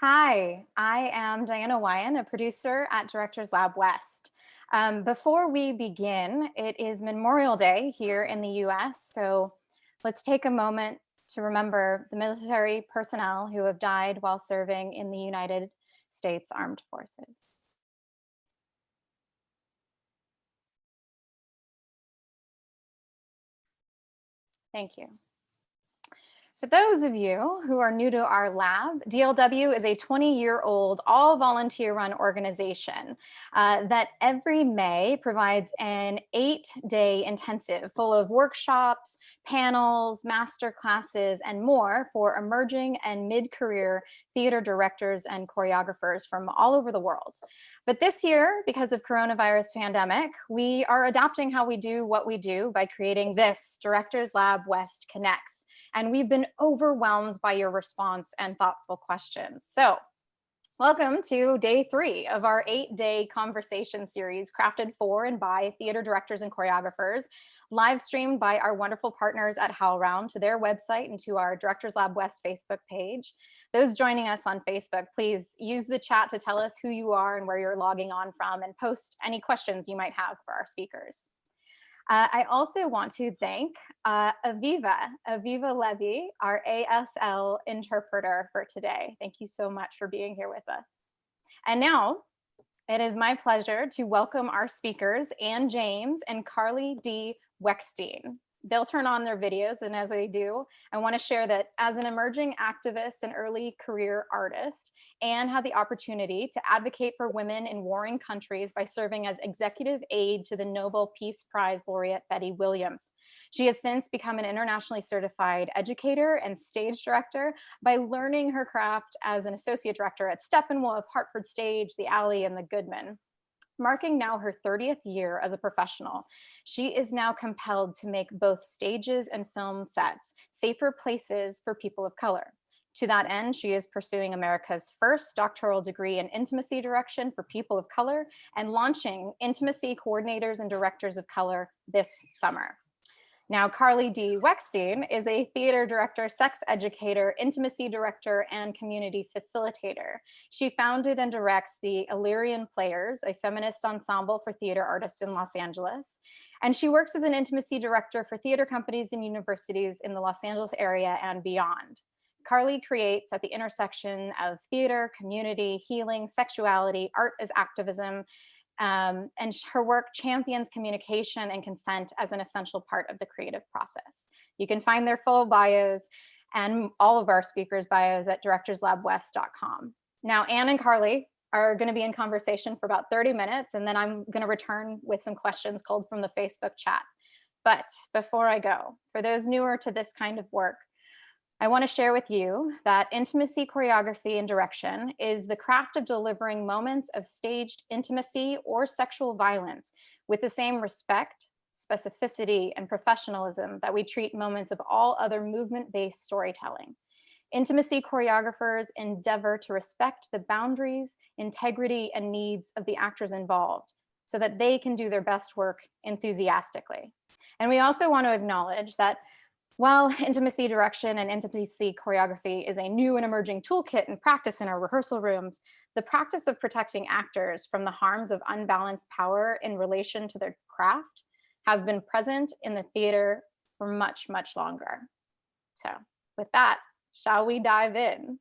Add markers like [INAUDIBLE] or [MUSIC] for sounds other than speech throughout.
Hi, I am Diana Wyan, a producer at Directors Lab West. Um, before we begin, it is Memorial Day here in the US, so let's take a moment to remember the military personnel who have died while serving in the United States Armed Forces. Thank you. For those of you who are new to our lab, DLW is a 20-year-old all-volunteer-run organization uh, that every May provides an eight-day intensive full of workshops, panels, master classes, and more for emerging and mid-career theater directors and choreographers from all over the world. But this year, because of coronavirus pandemic, we are adapting how we do what we do by creating this Directors Lab West Connects and we've been overwhelmed by your response and thoughtful questions. So welcome to day three of our eight day conversation series crafted for and by theater directors and choreographers, live streamed by our wonderful partners at HowlRound to their website and to our Directors Lab West Facebook page. Those joining us on Facebook, please use the chat to tell us who you are and where you're logging on from and post any questions you might have for our speakers. Uh, I also want to thank uh, Aviva, Aviva Levy, our ASL interpreter for today. Thank you so much for being here with us. And now it is my pleasure to welcome our speakers, Anne James and Carly D. Weckstein they'll turn on their videos and as they do i want to share that as an emerging activist and early career artist anne had the opportunity to advocate for women in warring countries by serving as executive aide to the nobel peace prize laureate betty williams. She has since become an internationally certified educator and stage director by learning her craft as an associate director at steppenwolf hartford stage the alley and the goodman marking now her 30th year as a professional, she is now compelled to make both stages and film sets safer places for people of color. To that end, she is pursuing America's first doctoral degree in intimacy direction for people of color and launching intimacy coordinators and directors of color this summer. Now, Carly D. Weckstein is a theater director, sex educator, intimacy director, and community facilitator. She founded and directs the Illyrian Players, a feminist ensemble for theater artists in Los Angeles. And she works as an intimacy director for theater companies and universities in the Los Angeles area and beyond. Carly creates at the intersection of theater, community, healing, sexuality, art as activism, um, and her work champions communication and consent as an essential part of the creative process. You can find their full bios and all of our speakers bios at directorslabwest.com. Now, Anne and Carly are going to be in conversation for about 30 minutes, and then I'm going to return with some questions called from the Facebook chat. But before I go, for those newer to this kind of work, I want to share with you that intimacy choreography and direction is the craft of delivering moments of staged intimacy or sexual violence with the same respect, specificity, and professionalism that we treat moments of all other movement-based storytelling. Intimacy choreographers endeavor to respect the boundaries, integrity, and needs of the actors involved so that they can do their best work enthusiastically. And we also want to acknowledge that while [LAUGHS] intimacy direction and intimacy choreography is a new and emerging toolkit and practice in our rehearsal rooms, the practice of protecting actors from the harms of unbalanced power in relation to their craft has been present in the theater for much, much longer. So with that, shall we dive in?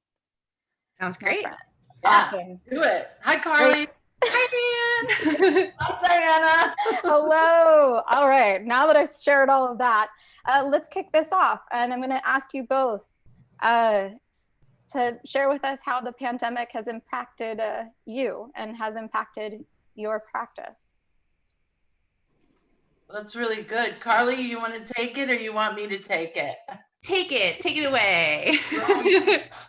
Sounds great. Yeah, awesome. do it. Hi, Carly. Great. Hi, Diane. Hi, Diana. Hello. All right. Now that I've shared all of that, uh, let's kick this off. And I'm going to ask you both uh, to share with us how the pandemic has impacted uh, you and has impacted your practice. That's really good. Carly, you want to take it or you want me to take it? Take it. Take it away.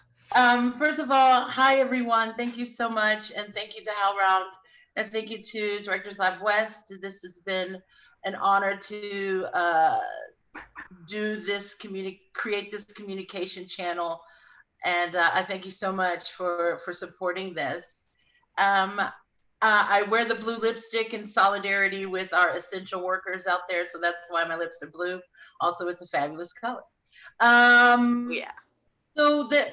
[LAUGHS] um, first of all, hi, everyone. Thank you so much. And thank you to HowlRound. And thank you to Directors Lab West. This has been an honor to uh, do this communi- create this communication channel. And uh, i thank you so much for for supporting this. Um, uh, i wear the blue lipstick in solidarity with our essential workers out there so that's why my lips are blue. Also it's a fabulous color. Um, yeah. so the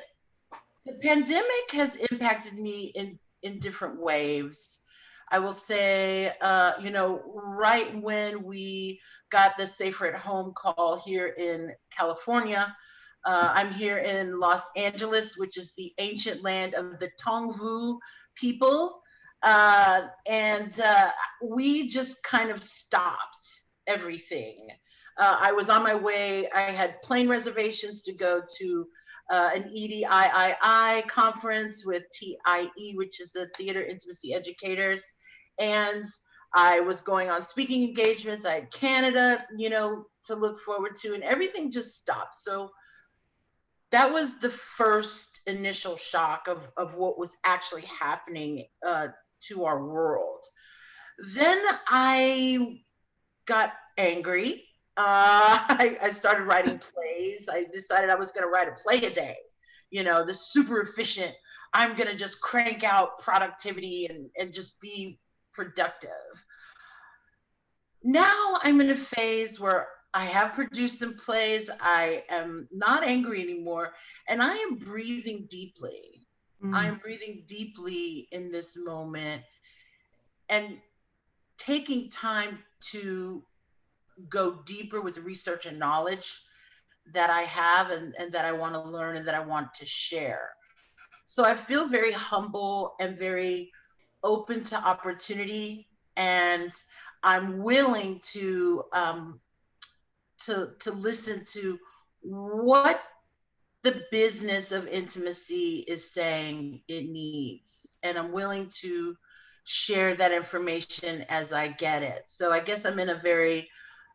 the pandemic has impacted me in in different waves. I will say, uh, you know, right when we got the safer at home call here in California, uh, I'm here in Los Angeles, which is the ancient land of the Tongva people. Uh, and uh, we just kind of stopped everything. Uh, I was on my way, I had plane reservations to go to uh, an EDIII conference with TIE, which is the Theater Intimacy Educators. And I was going on speaking engagements. I had Canada, you know, to look forward to, and everything just stopped. So that was the first initial shock of, of what was actually happening uh, to our world. Then I got angry. Uh, [LAUGHS] I, I started writing plays. I decided I was going to write a play a day, you know, the super efficient. I'm going to just crank out productivity and, and just be productive. Now I'm in a phase where I have produced some plays. I am not angry anymore. And I am breathing deeply. Mm. I am breathing deeply in this moment and taking time to go deeper with the research and knowledge that I have and, and that I want to learn and that I want to share. So I feel very humble and very open to opportunity and I'm willing to um, to to listen to what the business of intimacy is saying it needs and I'm willing to share that information as I get it. So I guess I'm in a very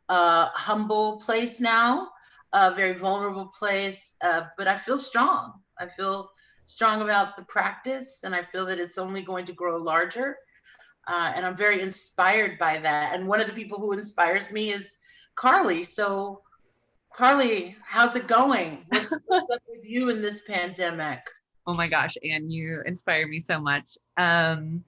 uh, humble place now, a very vulnerable place, uh, but I feel strong. I feel strong about the practice and I feel that it's only going to grow larger. Uh, and I'm very inspired by that. And one of the people who inspires me is Carly. So, Carly, how's it going? What's, [LAUGHS] what's up with you in this pandemic? Oh my gosh, and you inspire me so much. Um,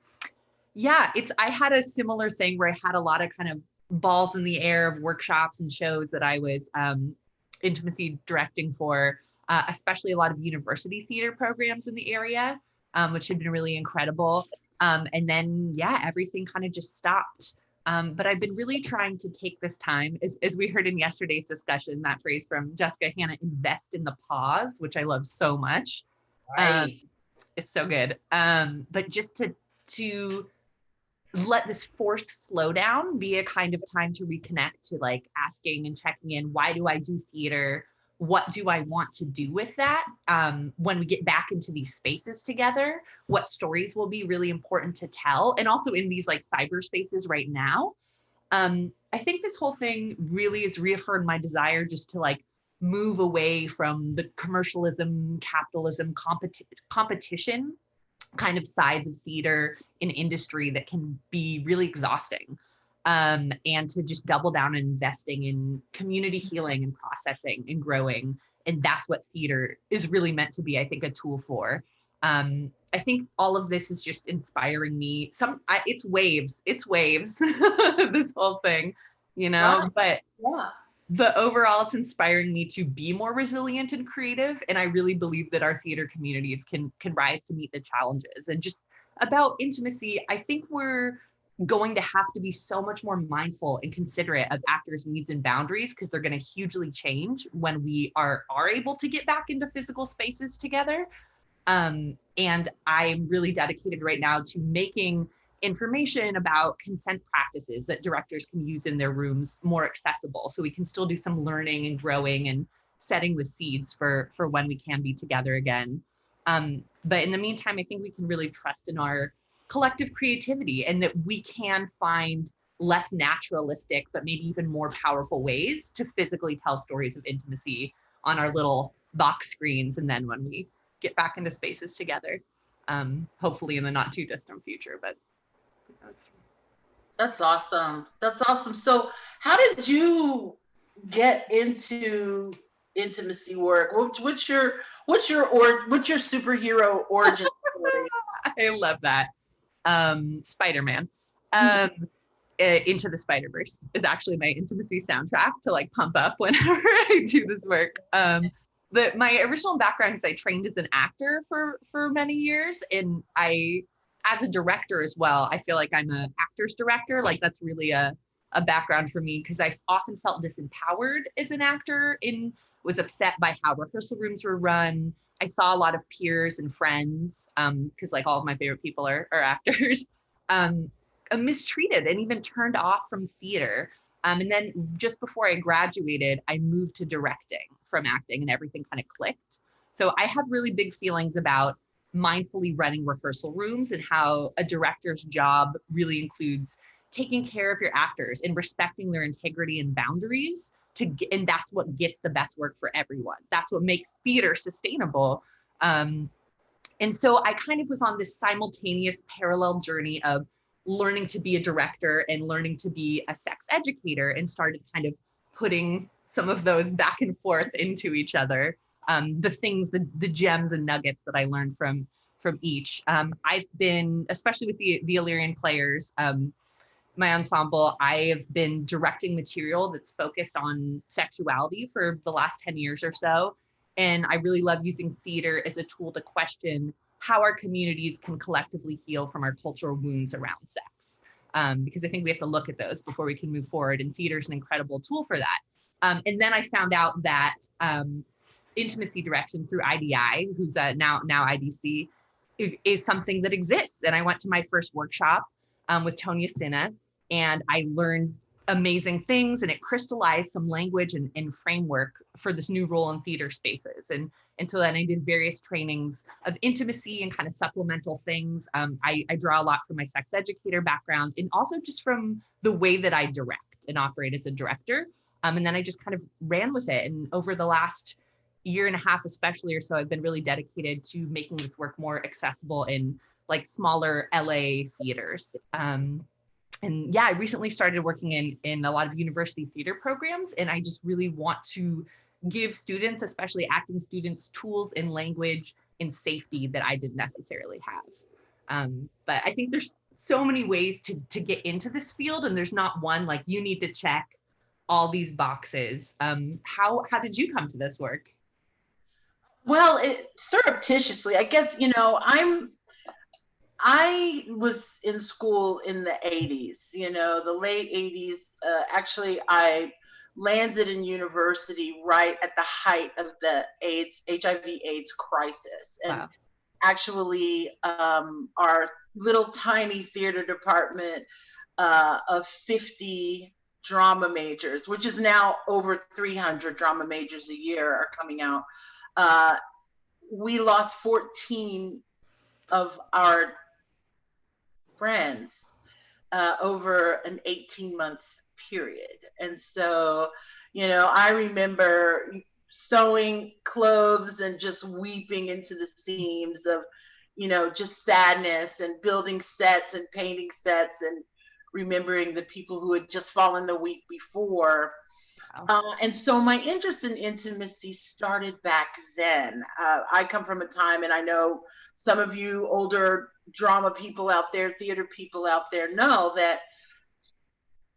yeah, it's I had a similar thing where I had a lot of kind of balls in the air of workshops and shows that I was um, intimacy directing for uh, especially a lot of university theater programs in the area, um, which had been really incredible. Um, and then, yeah, everything kind of just stopped. Um, but I've been really trying to take this time, as, as we heard in yesterday's discussion, that phrase from Jessica Hanna, invest in the pause, which I love so much. Um, right. it's so good. Um, but just to, to let this forced slowdown be a kind of time to reconnect to like asking and checking in, why do I do theater? What do I want to do with that um, when we get back into these spaces together? What stories will be really important to tell? And also in these like cyber spaces right now. Um, I think this whole thing really has reaffirmed my desire just to like move away from the commercialism, capitalism, competi competition kind of sides of theater in industry that can be really exhausting um, and to just double down on investing in community healing and processing and growing. And that's what theater is really meant to be, I think, a tool for. Um, I think all of this is just inspiring me. Some, I, it's waves, it's waves, [LAUGHS] this whole thing, you know, yeah. but yeah. but overall, it's inspiring me to be more resilient and creative. And I really believe that our theater communities can can rise to meet the challenges. And just about intimacy, I think we're going to have to be so much more mindful and considerate of actors needs and boundaries because they're going to hugely change when we are are able to get back into physical spaces together. Um, and i'm really dedicated right now to making information about consent practices that directors can use in their rooms more accessible. So we can still do some learning and growing and setting the seeds for for when we can be together again. Um, but in the meantime i think we can really trust in our collective creativity and that we can find less naturalistic, but maybe even more powerful ways to physically tell stories of intimacy on our little box screens. And then when we get back into spaces together, um, hopefully in the not too distant future, but that's. That's awesome. That's awesome. So how did you get into intimacy work? What, what's your, what's your, or what's your superhero origin story? [LAUGHS] I love that um, Spider-Man. Um, Into the Spider-Verse is actually my intimacy soundtrack to like pump up [LAUGHS] whenever I do this work. Um, the my original background is I trained as an actor for for many years, and I as a director as well. I feel like I'm a actor's director. Like that's really a a background for me because I often felt disempowered as an actor and was upset by how rehearsal rooms were run. I saw a lot of peers and friends because um, like all of my favorite people are, are actors [LAUGHS] um, uh, mistreated and even turned off from theater. Um, and then just before I graduated, I moved to directing from acting and everything kind of clicked. So I have really big feelings about mindfully running rehearsal rooms and how a director's job really includes taking care of your actors and respecting their integrity and boundaries to and that's what gets the best work for everyone. That's what makes theater sustainable. Um, and so I kind of was on this simultaneous parallel journey of learning to be a director and learning to be a sex educator and started kind of putting some of those back and forth into each other. Um, the things, the, the gems and nuggets that I learned from from each. Um, I've been, especially with the, the Illyrian players, um, my ensemble, I have been directing material that's focused on sexuality for the last 10 years or so. And I really love using theater as a tool to question how our communities can collectively heal from our cultural wounds around sex. Um, because I think we have to look at those before we can move forward. And theater is an incredible tool for that. Um, and then I found out that um, intimacy direction through IDI, who's uh, now now IDC, is something that exists. And I went to my first workshop um, with Tonia Sina, and I learned amazing things and it crystallized some language and, and, framework for this new role in theater spaces. And, and so then I did various trainings of intimacy and kind of supplemental things. Um, I, I draw a lot from my sex educator background and also just from the way that I direct and operate as a director. Um, and then I just kind of ran with it. And over the last year and a half, especially or so, I've been really dedicated to making this work more accessible in like smaller LA theaters. Um, and yeah, I recently started working in, in a lot of university theater programs, and I just really want to give students, especially acting students, tools and language and safety that I didn't necessarily have. Um, but I think there's so many ways to, to get into this field, and there's not one like you need to check all these boxes. Um, how, how did you come to this work? Well, it, surreptitiously, I guess, you know, I'm I was in school in the 80s, you know, the late 80s. Uh, actually, I landed in university right at the height of the AIDS, HIV AIDS crisis. And wow. actually, um, our little tiny theater department uh, of 50 drama majors, which is now over 300 drama majors a year, are coming out. Uh, we lost 14 of our friends uh, over an 18 month period. And so, you know, I remember sewing clothes and just weeping into the seams of, you know, just sadness and building sets and painting sets and remembering the people who had just fallen the week before. Uh, and so my interest in intimacy started back then. Uh, I come from a time, and I know some of you older drama people out there, theater people out there know that,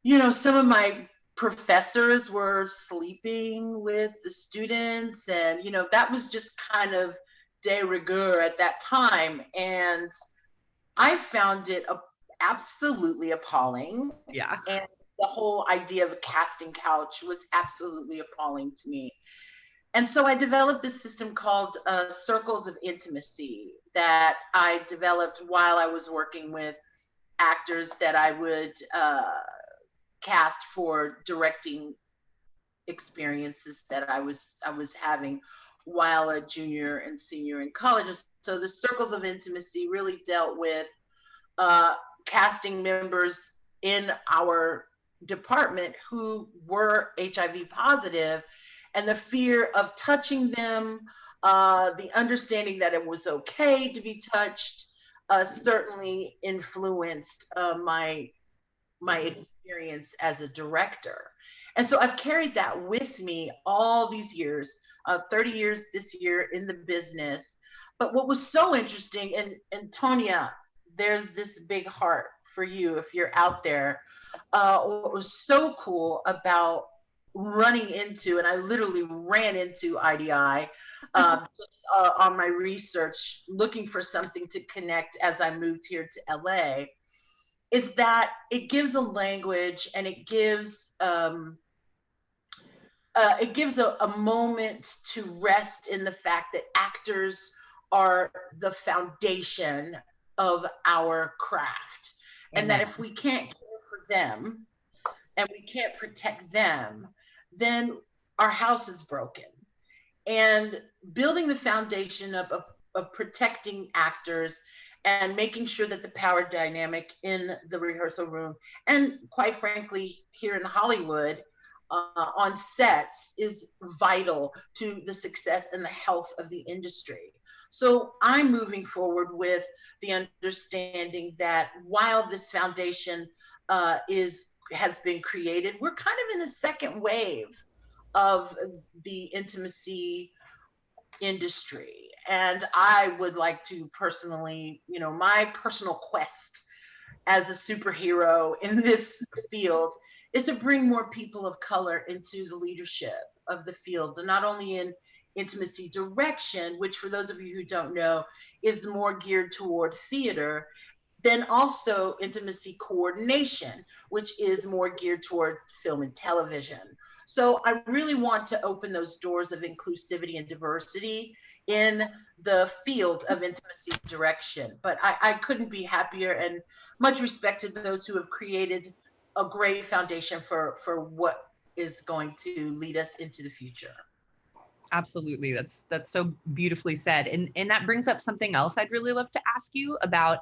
you know, some of my professors were sleeping with the students, and, you know, that was just kind of de rigueur at that time. And I found it a, absolutely appalling. Yeah. And the whole idea of a casting couch was absolutely appalling to me. And so I developed this system called uh, Circles of Intimacy that I developed while I was working with actors that I would uh, cast for directing experiences that I was I was having while a junior and senior in college. So the Circles of Intimacy really dealt with uh, casting members in our department who were HIV positive and the fear of touching them, uh, the understanding that it was okay to be touched, uh, certainly influenced uh, my my experience as a director. And so I've carried that with me all these years, uh, 30 years this year in the business. But what was so interesting, and, and Tonia, there's this big heart for you if you're out there. Uh, what was so cool about running into, and I literally ran into IDI um, [LAUGHS] just uh, on my research, looking for something to connect as I moved here to LA, is that it gives a language and it gives um, uh, it gives a, a moment to rest in the fact that actors are the foundation of our craft, and that if we can't care for them and we can't protect them, then our house is broken. And building the foundation of, of, of protecting actors and making sure that the power dynamic in the rehearsal room and quite frankly here in hollywood uh, on sets is vital to the success and the health of the industry so i'm moving forward with the understanding that while this foundation uh, is has been created we're kind of in the second wave of the intimacy industry. And I would like to personally, you know, my personal quest as a superhero in this field is to bring more people of color into the leadership of the field, and not only in intimacy direction, which for those of you who don't know is more geared toward theater, then also intimacy coordination, which is more geared toward film and television. So I really want to open those doors of inclusivity and diversity in the field of intimacy direction. But I, I couldn't be happier and much respect to those who have created a great foundation for, for what is going to lead us into the future absolutely that's that's so beautifully said and and that brings up something else i'd really love to ask you about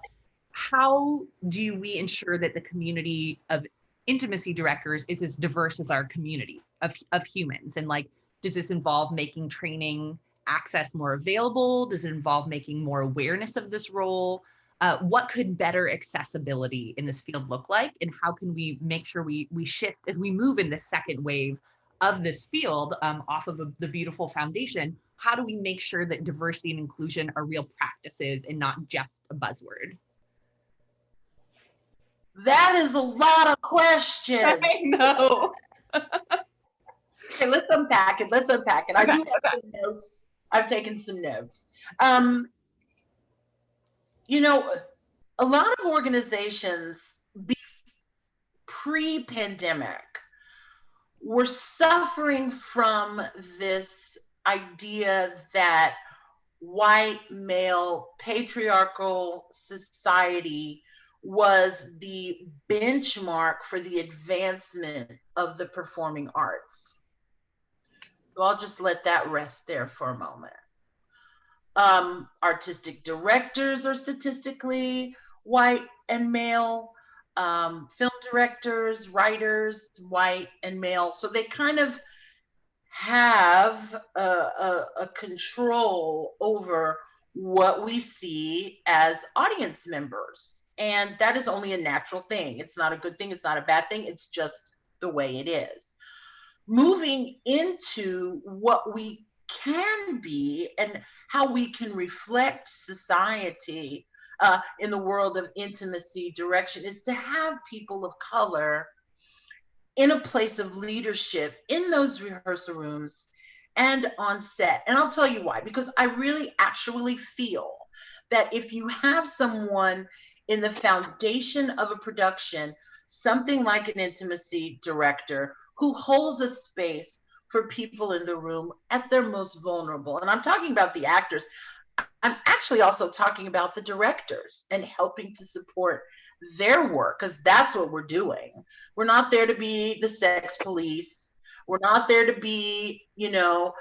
how do we ensure that the community of intimacy directors is as diverse as our community of, of humans? And like does this involve making training access more available? Does it involve making more awareness of this role? Uh, what could better accessibility in this field look like? And how can we make sure we we shift as we move in the second wave of this field um, off of a, the beautiful foundation? How do we make sure that diversity and inclusion are real practices and not just a buzzword that is a lot of questions. [LAUGHS] I know. okay, let's unpack it. Let's unpack it. I do have some notes. I've taken some notes. Um, you know, a lot of organizations pre-pandemic were suffering from this idea that white male patriarchal society was the benchmark for the advancement of the performing arts. So I'll just let that rest there for a moment. Um, artistic directors are statistically white and male. Um, film directors, writers, white and male. So they kind of have a, a, a control over what we see as audience members. And that is only a natural thing. It's not a good thing. It's not a bad thing. It's just the way it is. Moving into what we can be and how we can reflect society uh, in the world of intimacy direction is to have people of color in a place of leadership in those rehearsal rooms and on set. And I'll tell you why, because I really actually feel that if you have someone in the foundation of a production something like an intimacy director who holds a space for people in the room at their most vulnerable. And I'm talking about the actors. I'm actually also talking about the directors and helping to support their work because that's what we're doing. We're not there to be the sex police. We're not there to be, you know,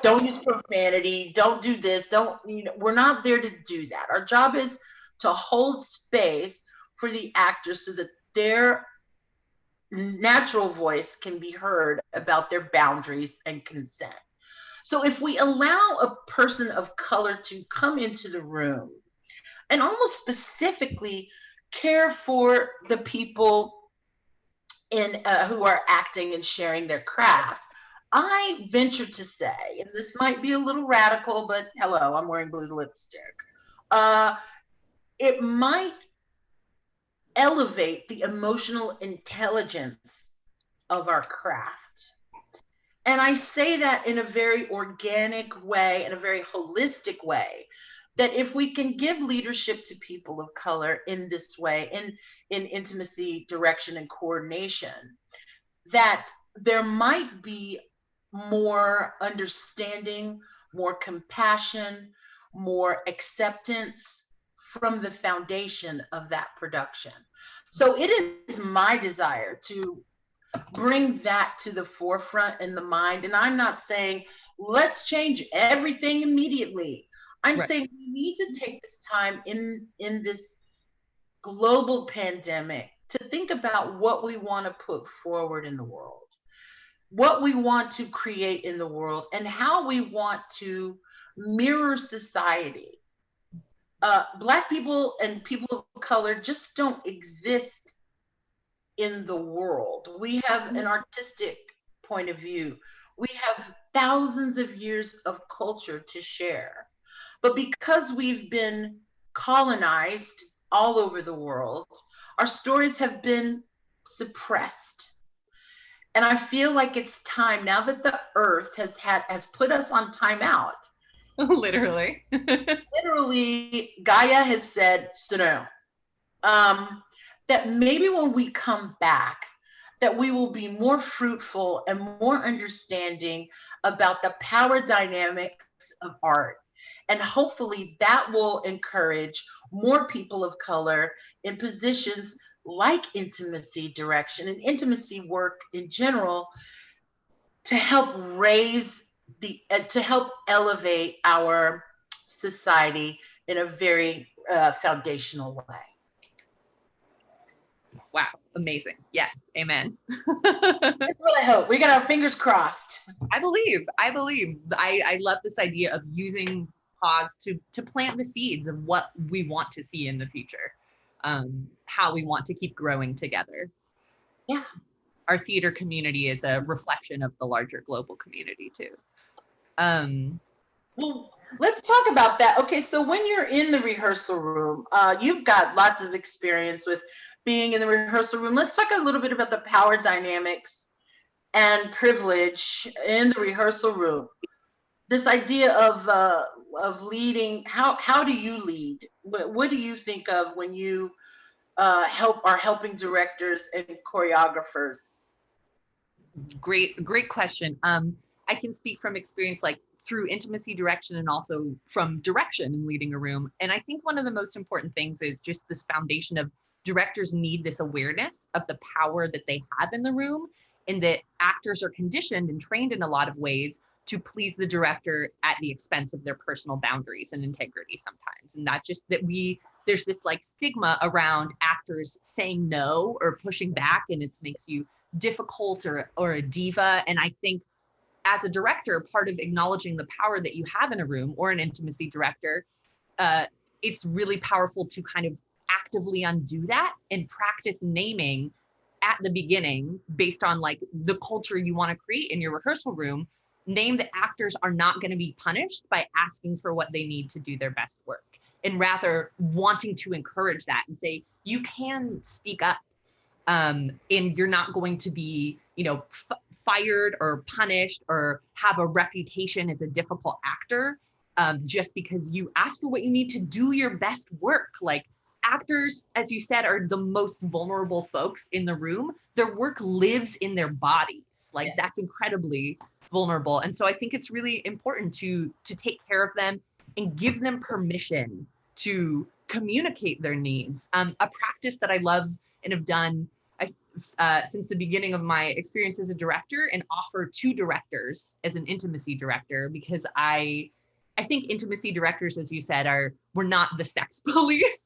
don't use profanity, don't do this, don't, you know, we're not there to do that. Our job is to hold space for the actors so that their natural voice can be heard about their boundaries and consent. So if we allow a person of color to come into the room and almost specifically care for the people in uh, who are acting and sharing their craft, I venture to say, and this might be a little radical, but hello, I'm wearing blue lipstick. Uh, it might elevate the emotional intelligence of our craft. And I say that in a very organic way, in a very holistic way, that if we can give leadership to people of color in this way, in, in intimacy, direction, and coordination, that there might be more understanding, more compassion, more acceptance from the foundation of that production. So it is my desire to bring that to the forefront in the mind. And I'm not saying let's change everything immediately. I'm right. saying we need to take this time in in this global pandemic to think about what we want to put forward in the world, what we want to create in the world, and how we want to mirror society. Uh, black people and people of color just don't exist in the world. We have an artistic point of view. We have thousands of years of culture to share. But because we've been colonized all over the world, our stories have been suppressed. And I feel like it's time now that the earth has had has put us on timeout. [LAUGHS] Literally. literally, Gaia has said, sit. Um, that maybe when we come back, that we will be more fruitful and more understanding about the power dynamics of art. And hopefully that will encourage more people of color in positions like intimacy direction and intimacy work in general to help raise the uh, to help elevate our society in a very uh, foundational way. Wow. Amazing. Yes. Amen. [LAUGHS] That's what i hope. We got our fingers crossed. I believe. I believe. I i love this idea of using pause to to plant the seeds of what we want to see in the future um how we want to keep growing together. Yeah. Our theater community is a reflection of the larger global community too um well let's talk about that okay so when you're in the rehearsal room uh, you've got lots of experience with being in the rehearsal room. Let's talk a little bit about the power dynamics and privilege in the rehearsal room. This idea of uh, of leading. How how do you lead? What, what do you think of when you uh, help are helping directors and choreographers? Great, great question. Um, I can speak from experience, like through intimacy direction and also from direction and leading a room. And I think one of the most important things is just this foundation of directors need this awareness of the power that they have in the room and that actors are conditioned and trained in a lot of ways to please the director at the expense of their personal boundaries and integrity sometimes and that just that we there's this like stigma around actors saying no or pushing back and it makes you difficult or or a diva and i think as a director part of acknowledging the power that you have in a room or an intimacy director uh, it's really powerful to kind of actively undo that and practice naming at the beginning based on like the culture you want to create in your rehearsal room. Name that actors are not going to be punished by asking for what they need to do their best work and rather wanting to encourage that and say you can speak up um, and you're not going to be you know fired or punished or have a reputation as a difficult actor um, just because you ask for what you need to do your best work like actors, as you said, are the most vulnerable folks in the room. Their work lives in their bodies. Like yeah. that's incredibly vulnerable. And so I think it's really important to to take care of them and give them permission to communicate their needs. Um, a practice that I love and have done uh, since the beginning of my experience as a director and offer to directors as an intimacy director because I I think intimacy directors, as you said, are we're not the sex [LAUGHS] police.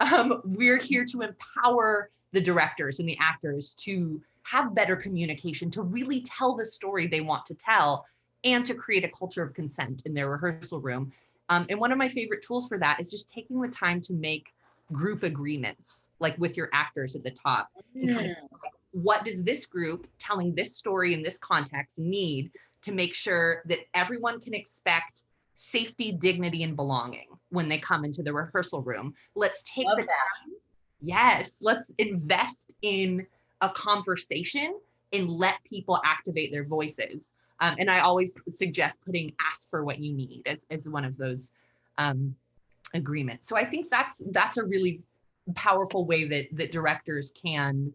Um, we're here to empower the directors and the actors to have better communication, to really tell the story they want to tell, and to create a culture of consent in their rehearsal room. Um, and one of my favorite tools for that is just taking the time to make group agreements, like with your actors at the top. Mm. Kind of, what does this group telling this story in this context need to make sure that everyone can expect safety, dignity, and belonging when they come into the rehearsal room. Let's take Love the that. time. Yes, let's invest in a conversation and let people activate their voices. Um, and I always suggest putting ask for what you need as, as one of those um, agreements. So I think that's that's a really powerful way that that directors can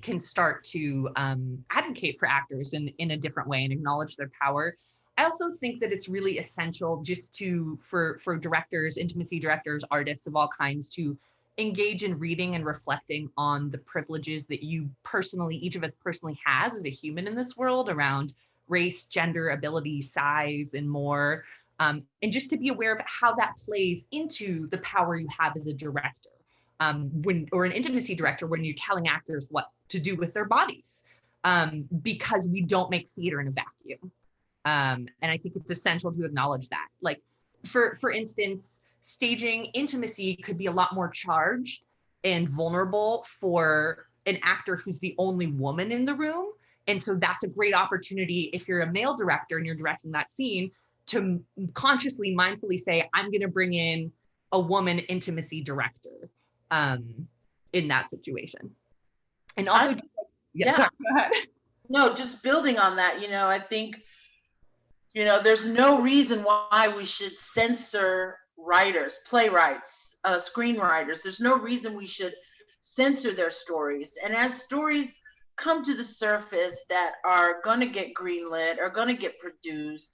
can start to um, advocate for actors in in a different way and acknowledge their power. I also think that it's really essential just to for for directors, intimacy directors, artists of all kinds to engage in reading and reflecting on the privileges that you personally, each of us personally has as a human in this world around race, gender, ability, size, and more. Um, and just to be aware of how that plays into the power you have as a director um, when or an intimacy director when you're telling actors what to do with their bodies um, because we don't make theater in a vacuum. Um, and I think it's essential to acknowledge that. Like for for instance, staging intimacy could be a lot more charged and vulnerable for an actor who's the only woman in the room. And so that's a great opportunity if you're a male director and you're directing that scene to consciously, mindfully say, I'm going to bring in a woman intimacy director um, in that situation. And also, I, yeah, sorry, no, just building on that, you know, I think, you know, there's no reason why we should censor writers, playwrights, uh, screenwriters. There's no reason we should censor their stories. And as stories come to the surface that are going to get greenlit, are going to get produced,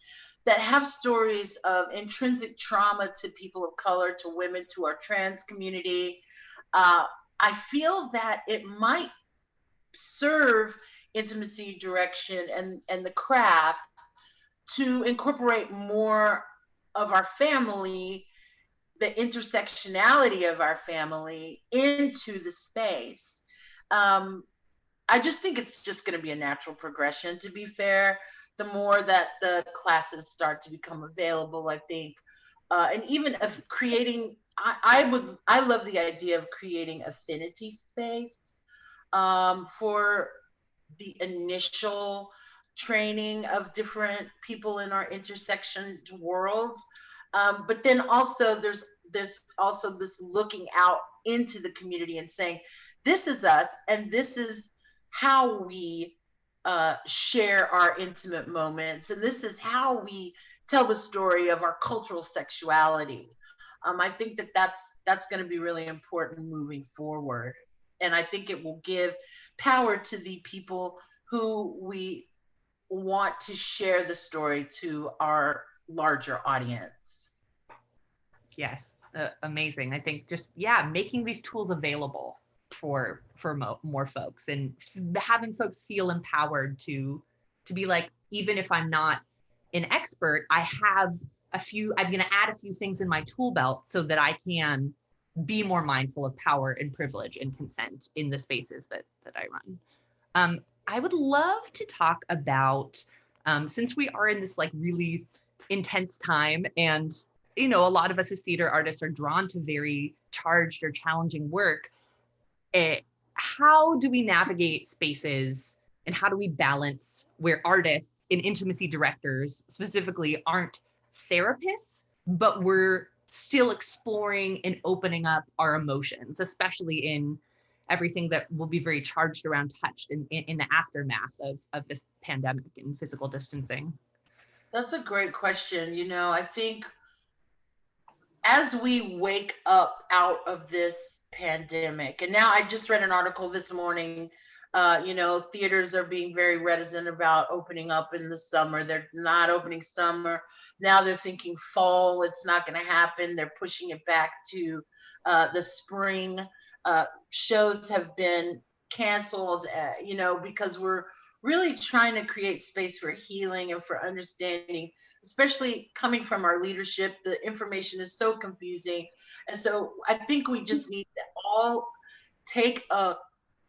that have stories of intrinsic trauma to people of color, to women, to our trans community, uh, I feel that it might serve intimacy direction and, and the craft to incorporate more of our family the intersectionality of our family into the space. Um, I just think it's just going to be a natural progression. To be fair, the more that the classes start to become available, I think, uh, and even of creating, I, I, would, I love the idea of creating affinity space um, for the initial training of different people in our intersection worlds. Um, but then also there's this also this looking out into the community and saying, this is us and this is how we uh, share our intimate moments. And this is how we tell the story of our cultural sexuality. Um, I think that that's that's going to be really important moving forward, and I think it will give power to the people who we want to share the story to our larger audience. Yes uh, amazing. I think just yeah making these tools available for for mo- more folks and f- having folks feel empowered to to be like even if i'm not an expert i have a few i'm going to add a few things in my tool belt so that i can be more mindful of power and privilege and consent in the spaces that that i run um, i would love to talk about um, since we are in this like really intense time and you know, a lot of us as theater artists are drawn to very charged or challenging work. It, eh, how do we navigate spaces and how do we balance where artists and intimacy directors specifically aren't therapists, but we're still exploring and opening up our emotions, especially in everything that will be very charged around touch in, in, in the aftermath of, of this pandemic and physical distancing? That's a great question. You know, I think as we wake up out of this pandemic, and now I just read an article this morning. Uh, you know, theaters are being very reticent about opening up in the summer. They're not opening summer. Now they're thinking fall. It's not going to happen. They're pushing it back to uh, the spring. Uh, shows have been canceled, uh, you know, because we're really trying to create space for healing and for understanding especially coming from our leadership, the information is so confusing. And so I think we just need to all take a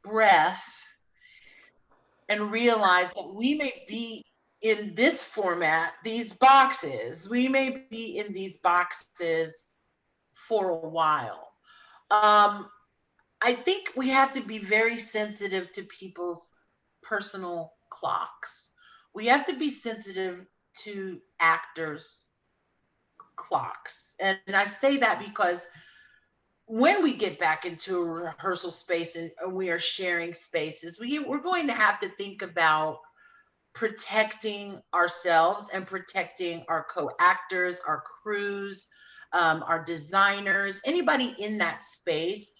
breath and realize that we may be in this format, these boxes, we may be in these boxes for a while. Um, I think we have to be very sensitive to people's personal clocks. We have to be sensitive to actors' clocks. And, I say that because when we get back into a rehearsal space and, and we are sharing spaces, we, we're going to have to think about protecting ourselves and protecting our co-actors, our crews, um, our designers, anybody in that space,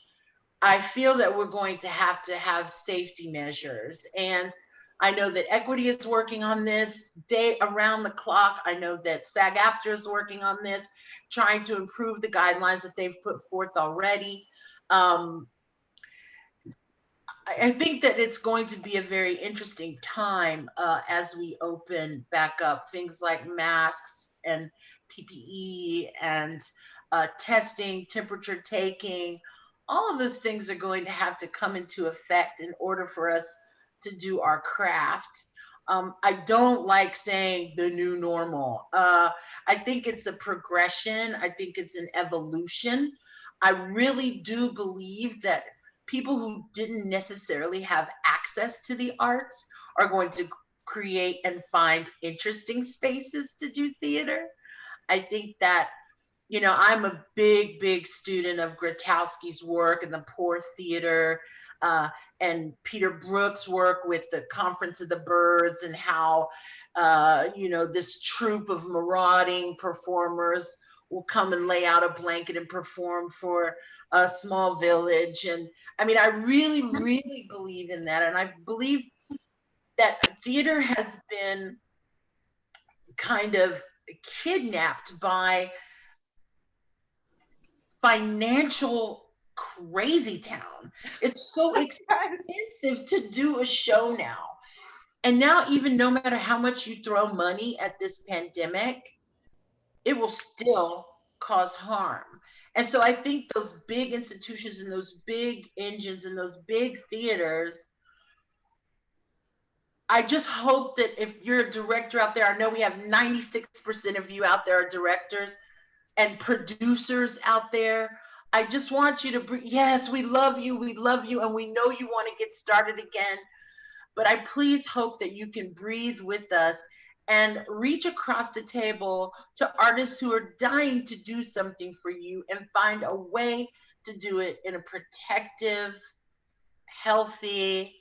I feel that we're going to have to have safety measures. And I know that Equity is working on this day around the clock. I know that SAG AFTRA is working on this, trying to improve the guidelines that they've put forth already. Um, I think that it's going to be a very interesting time uh, as we open back up things like masks and PPE and uh, testing, temperature taking. All of those things are going to have to come into effect in order for us to do our craft. Um, I don't like saying the new normal. Uh, I think it's a progression. I think it's an evolution. I really do believe that people who didn't necessarily have access to the arts are going to create and find interesting spaces to do theater. I think that, you know, I'm a big, big student of Grotowski's work and the Poor Theater uh, and Peter Brook's work with the Conference of the Birds and how, uh, you know, this troupe of marauding performers will come and lay out a blanket and perform for a small village. And I mean, I really, really believe in that. And I believe that theater has been kind of kidnapped by financial crazy town. It's so [LAUGHS] expensive to do a show now. And now, even no matter how much you throw money at this pandemic, it will still cause harm. And so I think those big institutions and those big engines and those big theaters, I just hope that if you're a director out there, I know we have 96% of you out there are directors and producers out there. I just want you to, breathe. yes, we love you, we love you, and we know you want to get started again. But I please hope that you can breathe with us and reach across the table to artists who are dying to do something for you and find a way to do it in a protective, healthy,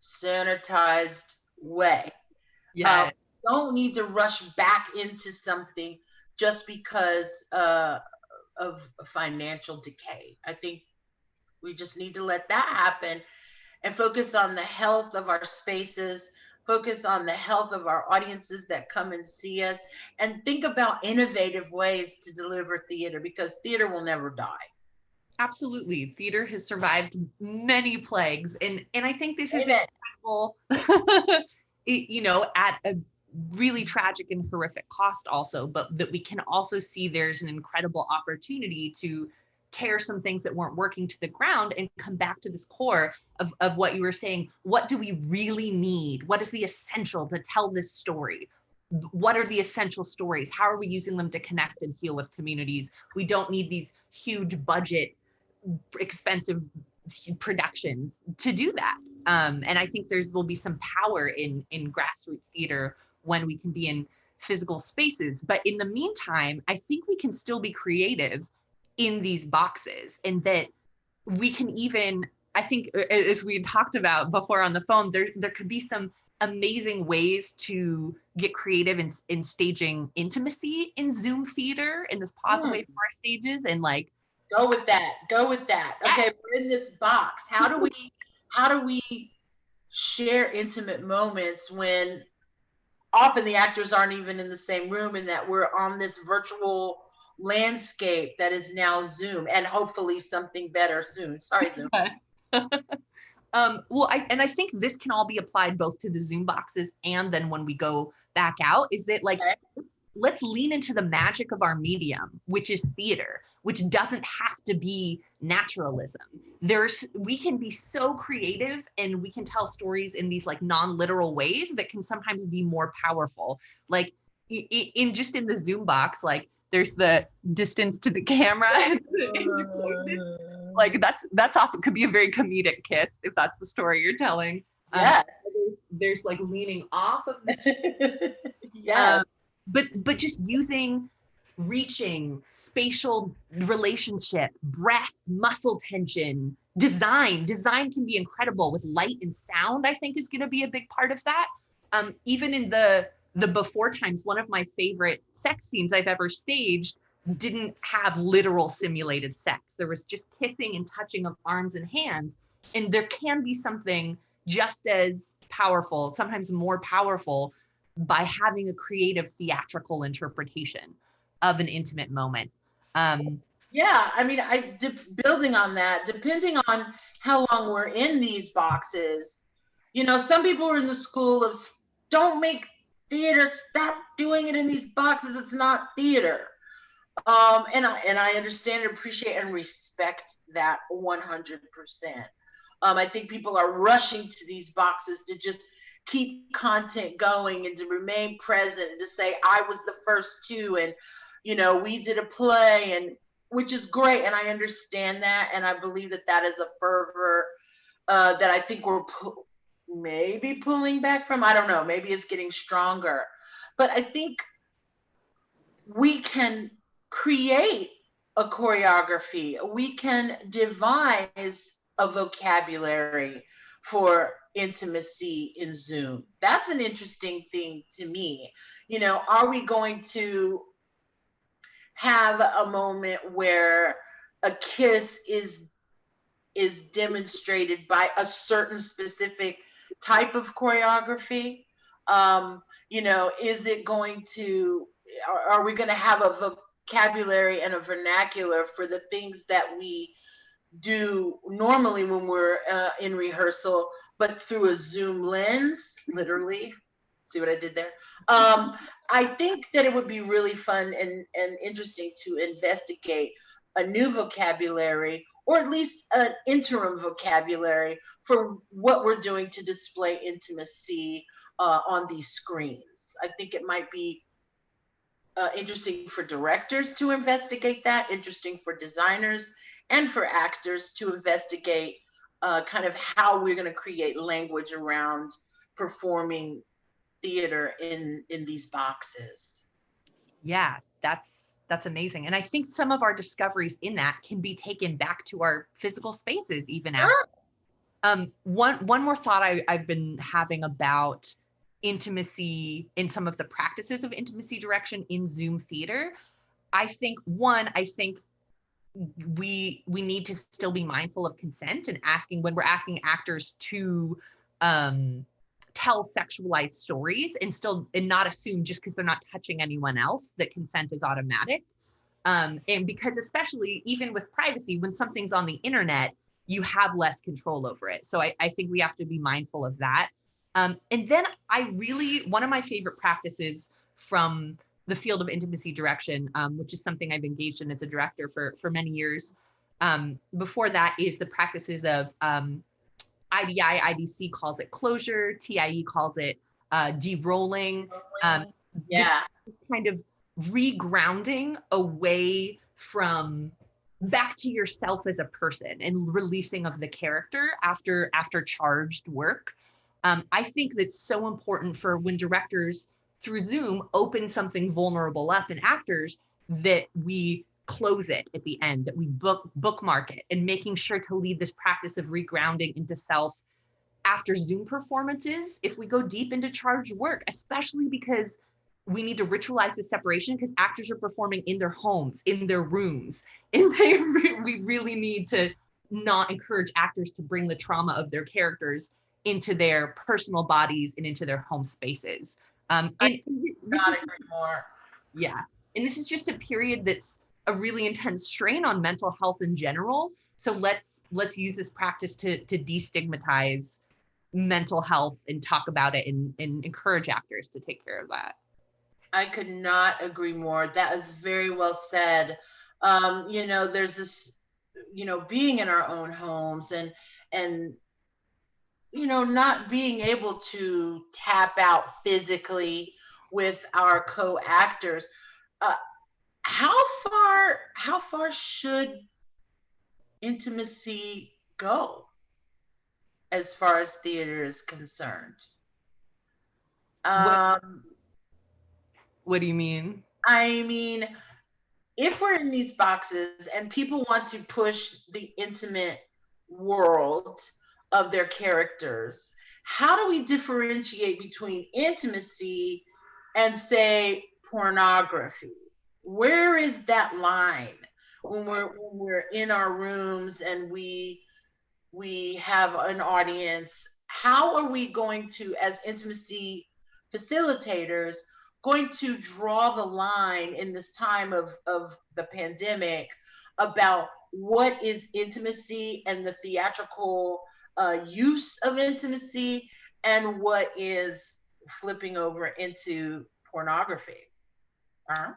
sanitized way. Yeah. Uh, don't need to rush back into something just because uh, of financial decay. I think we just need to let that happen and focus on the health of our spaces, focus on the health of our audiences that come and see us, and think about innovative ways to deliver theater because theater will never die. Absolutely. Theater has survived many plagues. And and I think this is incredible, [LAUGHS] it- you know, at a really tragic and horrific cost also, but that we can also see there's an incredible opportunity to tear some things that weren't working to the ground and come back to this core of, of what you were saying. What do we really need? What is the essential to tell this story? What are the essential stories? How are we using them to connect and heal with communities? We don't need these huge budget, expensive productions to do that. Um, and I think there will be some power in in grassroots theater when we can be in physical spaces. But in the meantime, I think we can still be creative in these boxes and that we can even i think as we talked about before on the phone there there could be some amazing ways to get creative in, in staging intimacy in zoom theater in this pause away hmm. from our stages and like Go with that. Go with that. Okay, we're in this box. How do we how do we share intimate moments when often the actors aren't even in the same room and that we're on this virtual landscape that is now Zoom and hopefully something better soon. Sorry, Zoom. [LAUGHS] um well i and i think this can all be applied both to the zoom boxes and then when we go back out is that like Okay. Let's, lean into the magic of our medium which is theater which doesn't have to be naturalism. There's we can be so creative and we can tell stories in these like non-literal ways that can sometimes be more powerful. Like in just in the zoom box like there's the distance to the camera. [LAUGHS] [LAUGHS] Like that's that's often could be a very comedic kiss if that's the story you're telling. Um, yes. there's like leaning off of the [LAUGHS] yes. um, but but just using reaching spatial relationship breath muscle tension design design can be incredible with light and sound i think is going to be a big part of that um, even in the the before times, one of my favorite sex scenes I've ever staged didn't have literal simulated sex. There was just kissing and touching of arms and hands. And there can be something just as powerful, sometimes more powerful, by having a creative theatrical interpretation of an intimate moment. Um, yeah, I mean, I building on that, depending on how long we're in these boxes, you know, some people are in the school of don't make theater, stop doing it in these boxes. It's not theater. Um, and I and I understand and appreciate and respect that 100%. Um, I think people are rushing to these boxes to just keep content going and to remain present and to say I was the first two and you know we did a play and which is great and I understand that and I believe that that is a fervor uh, that I think we're pu- maybe pulling back from I don't know maybe it's getting stronger. But I think we can create a choreography. We can devise a vocabulary for intimacy in Zoom. That's an interesting thing to me. You know, are we going to have a moment where a kiss is is demonstrated by a certain specific type of choreography? Um, you know, is it going to are, are we going to have a vocabulary and a vernacular for the things that we do normally when we're uh, in rehearsal, but through a Zoom lens, literally. See what I did there? Um, I think that it would be really fun and, and interesting to investigate a new vocabulary or at least an interim vocabulary for what we're doing to display intimacy uh, on these screens. I think it might be uh, interesting for directors to investigate that, interesting for designers, and for actors to investigate uh, kind of how we're going to create language around performing theater in in these boxes. Yeah that's that's amazing. And i think some of our discoveries in that can be taken back to our physical spaces even after. Um, one one more thought I, i've been having about intimacy in some of the practices of intimacy direction in zoom theater. I think one i think we we need to still be mindful of consent and asking when we're asking actors to um, tell sexualized stories and still and not assume just because they're not touching anyone else that consent is automatic. Um, and because especially even with privacy when something's on the internet you have less control over it. So i, I think we have to be mindful of that. Um, and then i really one of my favorite practices from the field of intimacy direction, um, which is something I've engaged in as a director for, for many years. Um, before that is the practices of um, IDI, IDC calls it closure, TIE calls it uh, de-rolling. Um, yeah. kind of regrounding away from back to yourself as a person and releasing of the character after after charged work. Um, I think that's so important for when directors through Zoom open something vulnerable up in actors that we close it at the end, that we book bookmark it and making sure to lead this practice of regrounding into self after Zoom performances, if we go deep into charged work, especially because we need to ritualize the separation because actors are performing in their homes, in their rooms, [LAUGHS] and they we really need to not encourage actors to bring the trauma of their characters into their personal bodies and into their home spaces. Um, and this is more. Yeah, and this is just a period that's a really intense strain on mental health in general. So let's let's use this practice to to destigmatize mental health and talk about it and, and encourage actors to take care of that. I could not agree more. That is very well said. Um, you know, there's this, you know, being in our own homes and and you know, not being able to tap out physically with our co-actors. Uh, how far? How far should intimacy go, as far as theater is concerned? Um, what, what do you mean? I mean, if we're in these boxes and people want to push the intimate world of their characters how do we differentiate between intimacy and say pornography? Where is that line when we're when we're in our rooms and we we have an audience? How are we going to, as intimacy facilitators, going to draw the line in this time of, of the pandemic about what is intimacy and the theatrical uh, use of intimacy and what is flipping over into pornography. Uh-huh.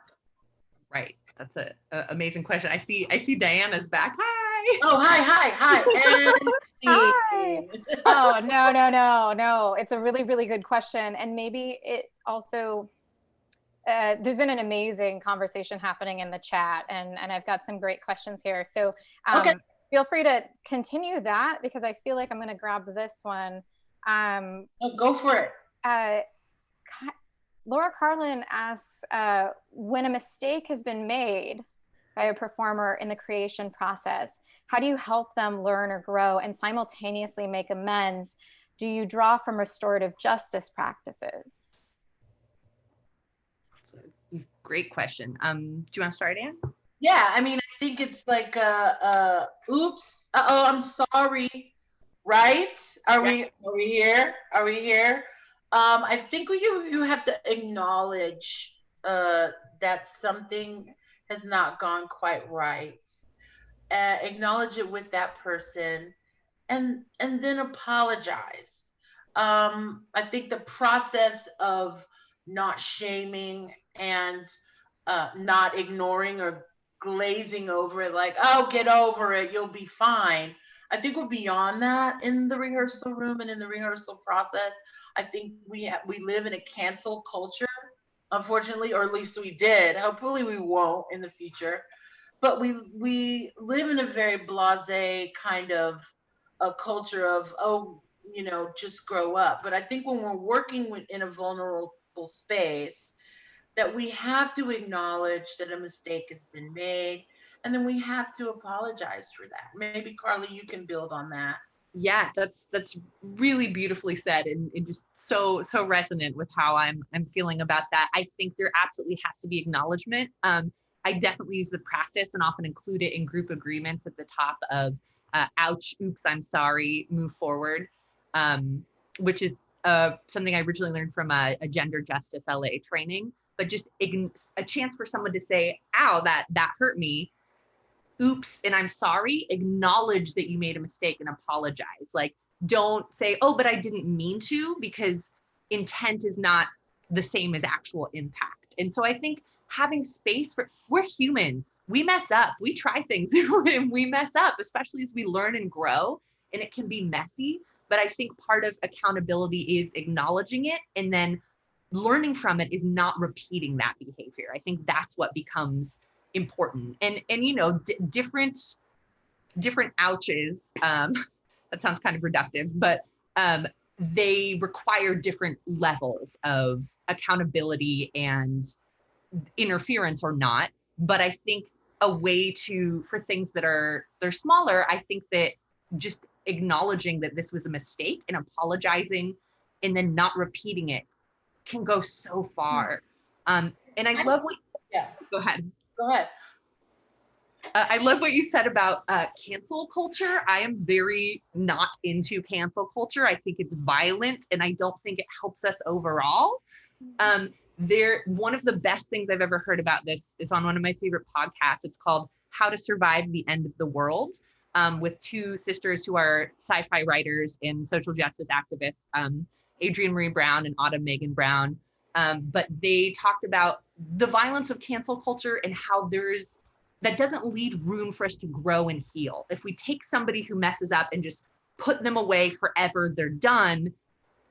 Right. That's a, a, amazing question. I see. I see Diana's back. Hi. Oh, hi, hi, hi. [LAUGHS] hi. oh no, no, no, no. It's a really, really good question, and maybe it also. Uh, there's been an amazing conversation happening in the chat, and and I've got some great questions here. So um, okay feel free to continue that because I feel like I'm going to grab this one. Um, oh, go for it. Uh, Laura Carlin asks, uh, when a mistake has been made by a performer in the creation process, how do you help them learn or grow and simultaneously make amends? Do you draw from restorative justice practices? Great question. Um, do you want to start, Anne? Yeah, I mean, I think it's like, uh, uh, oops, uh oh, I'm sorry, right? Are yeah. we are we here? Are we here? Um, I think you you have to acknowledge uh, that something has not gone quite right. Uh, acknowledge it with that person, and and then apologize. Um, I think the process of not shaming and uh, not ignoring or glazing over it like, oh, get over it, you'll be fine. I think we're beyond that in the rehearsal room and in the rehearsal process. I think we we live in a cancel culture, unfortunately, or at least we did. Hopefully, we won't in the future. But we we live in a very blasé kind of a culture of oh, you know, just grow up. But I think when we're working in a vulnerable space, that we have to acknowledge that a mistake has been made and then we have to apologize for that. Maybe carly you can build on that. Yeah that's that's really beautifully said and, and just so so resonant with how i'm i'm feeling about that. I think there absolutely has to be acknowledgement. Um i definitely use the practice and often include it in group agreements at the top of uh, ouch oops i'm sorry move forward um which is uh, something I originally learned from a, a gender justice LA training, but just a chance for someone to say, ow, that, that hurt me. Oops, and I'm sorry. Acknowledge that you made a mistake and apologize. Like, don't say, oh, but I didn't mean to, because intent is not the same as actual impact. And so I think having space for, we're humans, we mess up, we try things [LAUGHS] and we mess up, especially as we learn and grow, and it can be messy. But I think part of accountability is acknowledging it and then learning from it is not repeating that behavior. I think that's what becomes important. And and you know, different different ouches. Um, [LAUGHS] that sounds kind of reductive, but um, they require different levels of accountability and interference or not. But I think a way to for things that are they're smaller, I think that just acknowledging that this was a mistake and apologizing and then not repeating it can go so far. Um, and I love what, yeah, go ahead. Go ahead. Uh, I love what you said about uh, cancel culture. I am very not into cancel culture. I think it's violent and I don't think it helps us overall. Mm-hmm. Um, there, one of the best things I've ever heard about this is on one of my favorite podcasts. It's called How to Survive the End of the World um, with two sisters who are sci-fi writers and social justice activists. Um, Adrienne Maree Brown and Autumn Megan Brown. Um, but they talked about the violence of cancel culture and how there's that doesn't lead room for us to grow and heal. If we take somebody who messes up and just put them away forever, they're done,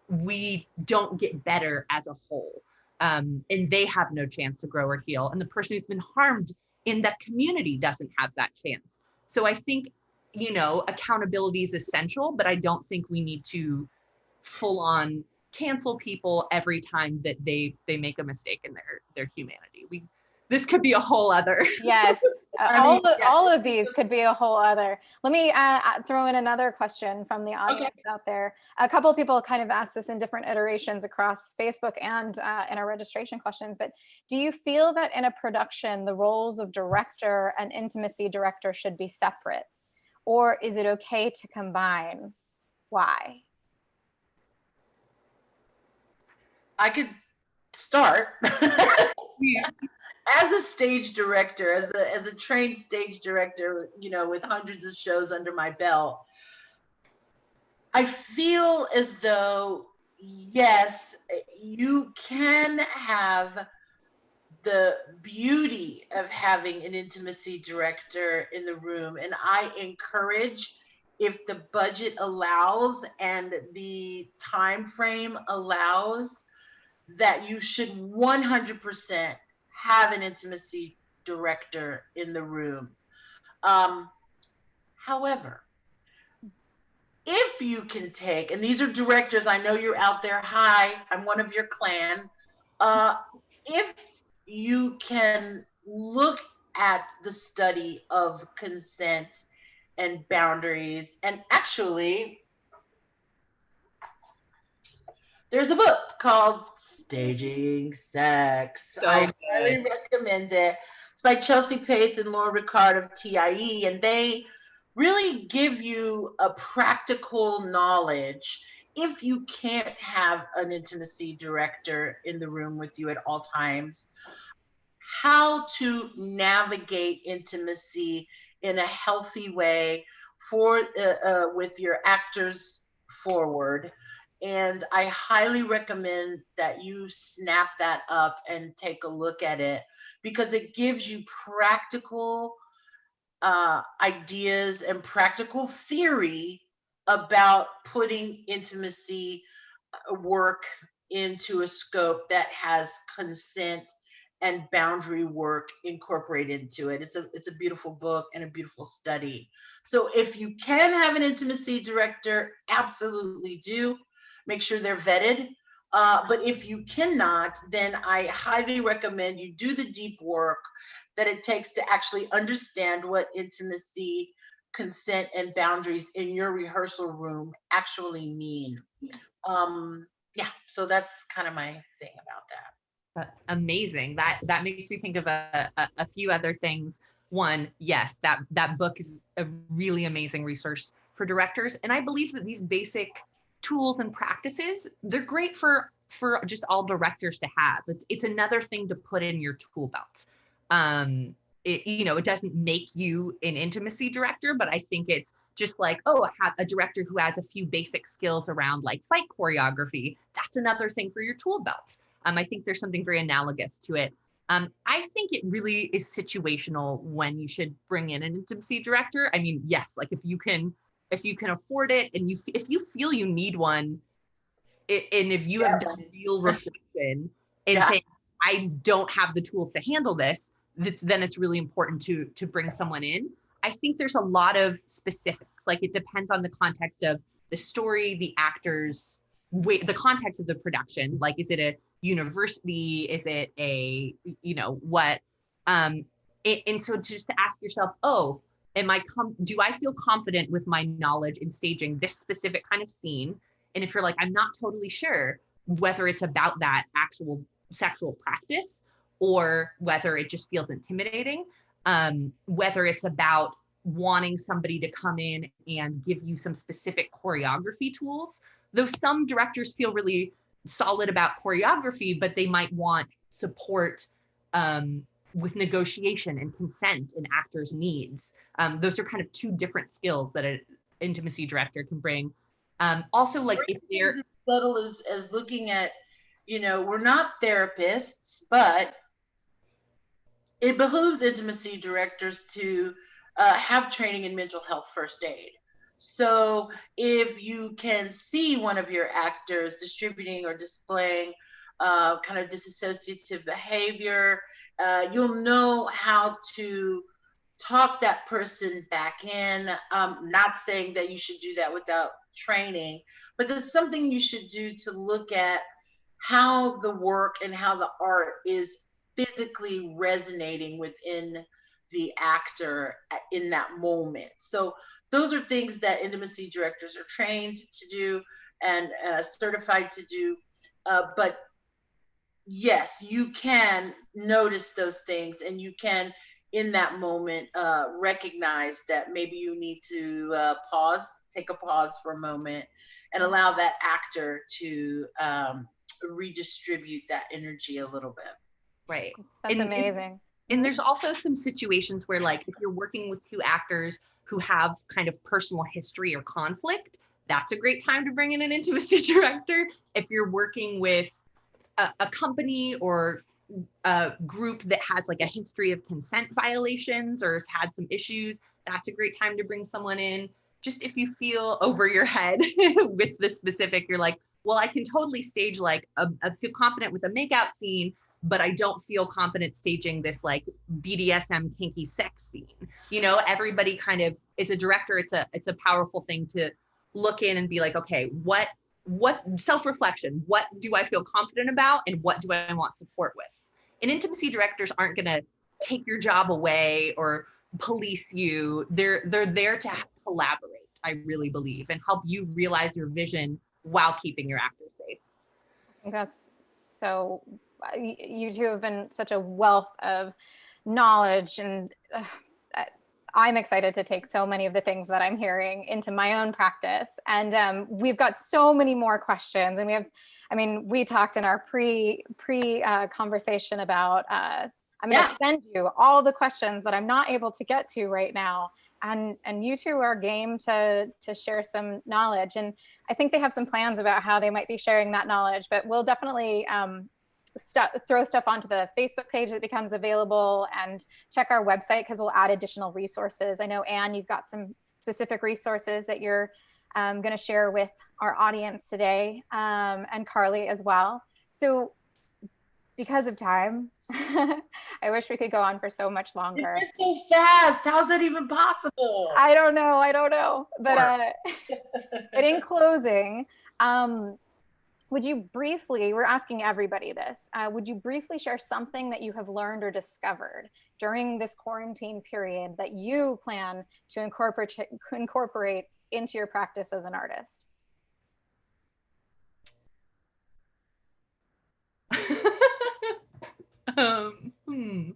we don't get better as a whole. Um, and they have no chance to grow or heal. And the person who's been harmed in that community doesn't have that chance. So I think, you know, accountability is essential, but I don't think we need to full on cancel people every time that they they make a mistake in their their humanity. We this could be a whole other. [LAUGHS] Yes, [LAUGHS] uh, all, mean, yeah. all of these could be a whole other. Let me uh, uh, throw in another question from the audience out there. A couple of people kind of asked this in different iterations across Facebook and uh, in our registration questions, but do you feel that in a production, the roles of director and intimacy director should be separate? Or is it okay to combine? Why? I could start. Yeah. as a stage director, as a as a trained stage director, you know, with hundreds of shows under my belt, I feel as though yes, you can have the beauty of having an intimacy director in the room and I encourage if the budget allows and the time frame allows that you should 100% have an intimacy director in the room. Um, however, if you can take, and these are directors, I know you're out there. Hi, I'm one of your clan. Uh, if you can look at the study of consent and boundaries, and actually, there's a book called Staging Sex. So I highly recommend it. It's by Chelsea Pace and Laura Rikard of TIE, and they really give you a practical knowledge if you can't have an intimacy director in the room with you at all times how to navigate intimacy in a healthy way for uh, uh, with your actors forward and i highly recommend that you snap that up and take a look at it because it gives you practical uh, ideas and practical theory about putting intimacy uh, work into a scope that has consent and boundary work incorporated into it. It's a it's a beautiful book and a beautiful study. So if you can have an intimacy director, absolutely do. Make sure they're vetted. Uh, but if you cannot, then I highly recommend you do the deep work that it takes to actually understand what intimacy, consent, and boundaries in your rehearsal room actually mean. Um, yeah, so that's kind of my thing about that. Uh, amazing that that makes me think of a, a, a few other things one yes that that book is a really amazing resource for directors and i believe that these basic tools and practices they're great for for just all directors to have it's it's another thing to put in your tool belt um it, you know it doesn't make you an intimacy director but i think it's just like oh have a director who has a few basic skills around like fight choreography that's another thing for your tool belt um, I think there's something very analogous to it. Um, I think it really is situational when you should bring in an intimacy director. I mean, yes, like if you can, if you can afford it, and you if you feel you need one, it, and if you have done real reflection [LAUGHS] and Yeah. saying, I don't have the tools to handle this, that's, then it's really important to to bring someone in. I think there's a lot of specifics. Like it depends on the context of the story, the actors, wait, the context of the production. Like, is it a university? Is it a, you know, what? Um, it, and so just to ask yourself, oh, am I com- do I feel confident with my knowledge in staging this specific kind of scene? And if you're like, I'm not totally sure whether it's about that actual sexual practice or whether it just feels intimidating, um, whether it's about wanting somebody to come in and give you some specific choreography tools. Though some directors feel really solid about choreography, but they might want support um, with negotiation and consent and actors' needs. Um, those are kind of two different skills that an intimacy director can bring. Um, also, like if they're as subtle as, as looking at, you know, we're not therapists, but it behooves intimacy directors to uh, have training in mental health first aid. So if you can see one of your actors distributing or displaying uh, kind of disassociative behavior, uh, you'll know how to talk that person back in. Um, not saying that you should do that without training, but there's something you should do to look at how the work and how the art is physically resonating within the actor in that moment. So those are things that intimacy directors are trained to do and uh, certified to do. Uh, but yes, you can notice those things and you can, in that moment, uh, recognize that maybe you need to uh, pause, take a pause for a moment, and allow that actor to um, redistribute that energy a little bit. Right. That's and, amazing. And, and there's also some situations where, like, if you're working with two actors who have kind of personal history or conflict, that's a great time to bring in an intimacy [LAUGHS] director. If you're working with a, a company or a group that has like a history of consent violations or has had some issues, that's a great time to bring someone in. Just if you feel over your head [LAUGHS] with the specific, you're like, well, I can totally stage like a, a feel confident with a makeout scene, but I don't feel confident staging this like BDSM kinky sex scene. You know, everybody kind of is a director. It's a it's a powerful thing to look in and be like, okay, what what self-reflection, what do I feel confident about and what do I want support with? And intimacy directors aren't going to take your job away or police you. They're they're there to collaborate, I really believe, and help you realize your vision while keeping your actors safe. That's so you two have been such a wealth of knowledge and uh, I'm excited to take so many of the things that I'm hearing into my own practice. And um, we've got so many more questions and we have, I mean, we talked in our pre pre uh, conversation about, uh, I'm gonna yeah. send you all the questions that I'm not able to get to right now. And, and you two are game to, to share some knowledge. And I think they have some plans about how they might be sharing that knowledge, but we'll definitely um, stuff, throw stuff onto the Facebook page that becomes available and check our website because we'll add additional resources. I know, Anne, you've got some specific resources that you're um, going to share with our audience today um, and Carly as well. So because of time, [LAUGHS] I wish we could go on for so much longer. It's so fast. How's that even possible? I don't know. I don't know. But, uh, [LAUGHS] but in closing, um, would you briefly, we're asking everybody this, uh, would you briefly share something that you have learned or discovered during this quarantine period that you plan to incorporate, incorporate into your practice as an artist? [LAUGHS] um, hmm.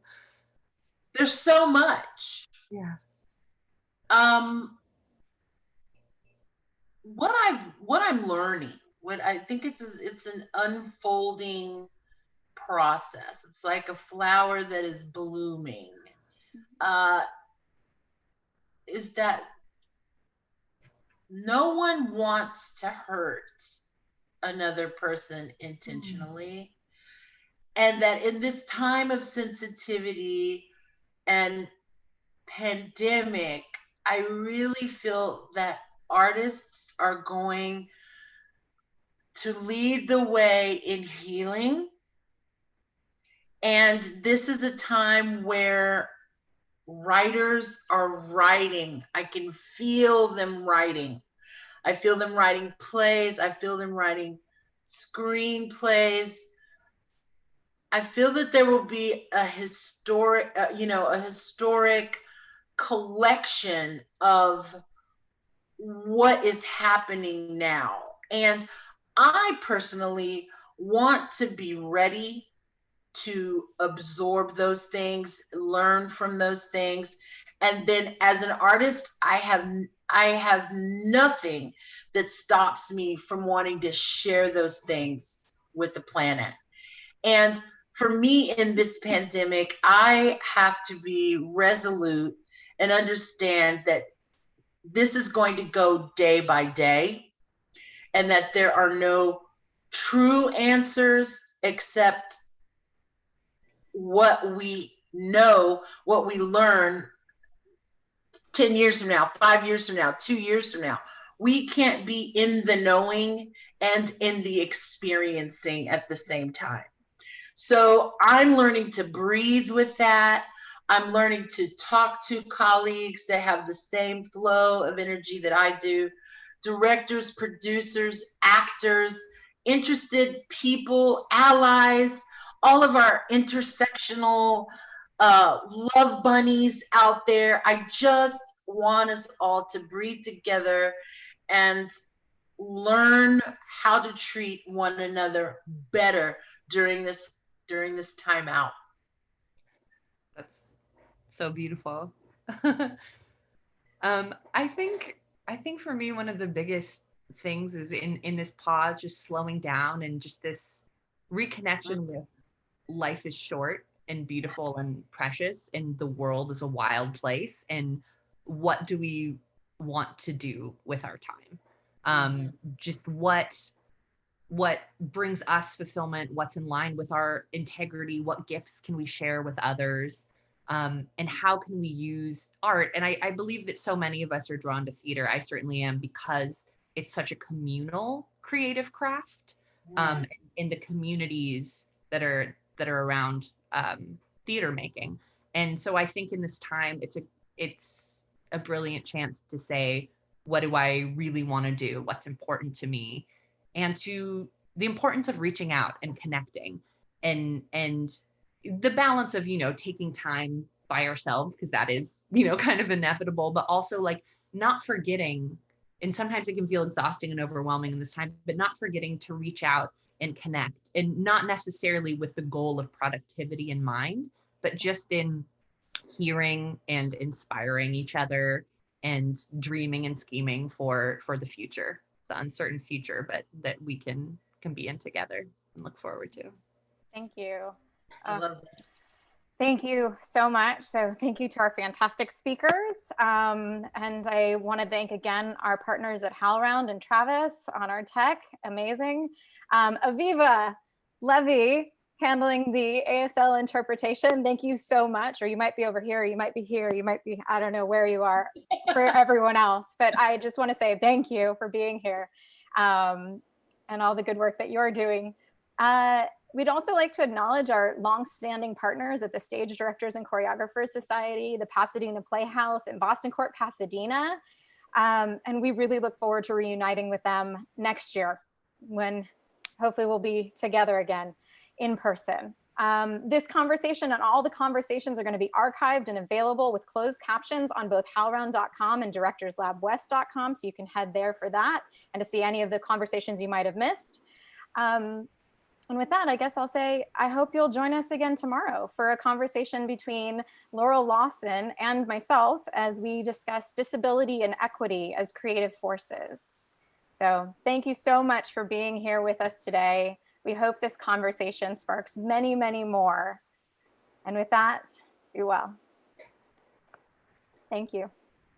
There's so much. Yeah. Um, what I've, what I'm learning what I think it's it's an unfolding process. It's like a flower that is blooming. Uh, is that no one wants to hurt another person intentionally. Mm. And that in this time of sensitivity and pandemic, I really feel that artists are going to lead the way in healing. And this is a time where writers are writing. I can feel them writing. I feel them writing plays. I feel them writing screenplays. I feel that there will be a historic, uh, you know, a historic collection of what is happening now. And I personally want to be ready to absorb those things, learn from those things. And then as an artist, I have I have nothing that stops me from wanting to share those things with the planet. And for me in this pandemic, I have to be resolute and understand that this is going to go day by day and that there are no true answers except what we know, what we learn 10 years from now, five years from now, two years from now. We can't be in the knowing and in the experiencing at the same time. So I'm learning to breathe with that. I'm learning to talk to colleagues that have the same flow of energy that I do directors, producers, actors, interested people, allies, all of our intersectional uh, love bunnies out there. I just want us all to breathe together and learn how to treat one another better during this during this time out. That's so beautiful. [LAUGHS] um, I think I think for me one of the biggest things is in in this pause, just slowing down and just this reconnection with life is short and beautiful and precious and the world is a wild place and what do we want to do with our time? Um just what what brings us fulfillment what's in line with our integrity what gifts can we share with others um, and how can we use art? And I, I believe that so many of us are drawn to theater. I certainly am because it's such a communal creative craft um, in the communities that are that are around um, theater making. And so i think in this time it's a it's a brilliant chance to say what do i really want to do? What's important to me? And to the importance of reaching out and connecting. And and the balance of you know taking time by ourselves because that is you know [LAUGHS] kind of inevitable but also like not forgetting and sometimes it can feel exhausting and overwhelming in this time but not forgetting to reach out and connect and not necessarily with the goal of productivity in mind but just in hearing and inspiring each other and dreaming and scheming for for the future the uncertain future but that we can can be in together and look forward to Thank you. I Uh. Thank you so much. So thank you to our fantastic speakers. Um, and I want to thank again our partners at HowlRound and Travis on our tech. Amazing. Um, Aviva, Levy, handling the ASL interpretation. Thank you so much. Or you might be over here, you might be here, you might be, I don't know where you are [LAUGHS] for everyone else. But I just want to say thank you for being here um, and all the good work that you're doing. Uh, We'd also like to acknowledge our longstanding partners at the Stage Directors and Choreographers Society, the Pasadena Playhouse, and Boston Court Pasadena. Um, and we really look forward to reuniting with them next year when hopefully we'll be together again in person. Um, this conversation and all the conversations are going to be archived and available with closed captions on both howlround.com and directorslabwest.com. So you can head there for that and to see any of the conversations you might have missed. Um, and with that, I guess I'll say, I hope you'll join us again tomorrow for a conversation between Laurel Lawson and myself as we discuss disability and equity as creative forces. So thank you so much for being here with us today. We hope this conversation sparks many, many more. And with that, be well. Thank you.